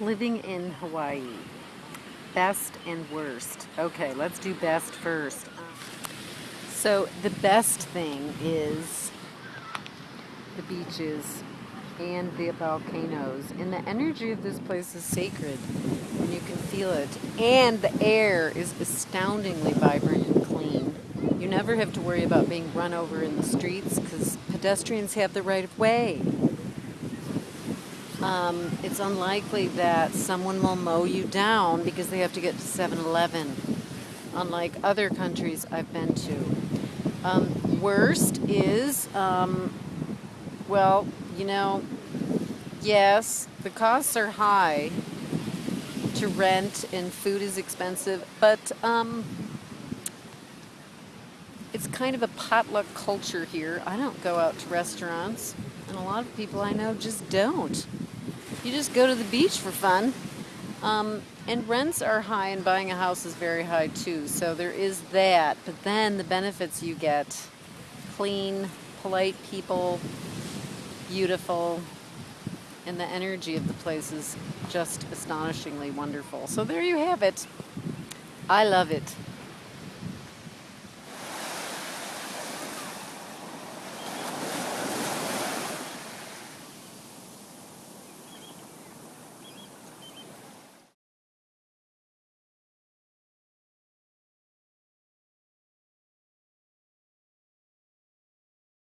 living in Hawaii. Best and worst. Okay, let's do best first. So the best thing is the beaches and the volcanoes. And the energy of this place is sacred and you can feel it. And the air is astoundingly vibrant and clean. You never have to worry about being run over in the streets because pedestrians have the right of way. Um, it's unlikely that someone will mow you down because they have to get to 7-Eleven, unlike other countries I've been to. Um, worst is, um, well, you know, yes, the costs are high to rent and food is expensive, but um, it's kind of a potluck culture here. I don't go out to restaurants, and a lot of people I know just don't. You just go to the beach for fun. Um, and rents are high and buying a house is very high too. So there is that. But then the benefits you get, clean, polite people, beautiful, and the energy of the place is just astonishingly wonderful. So there you have it. I love it.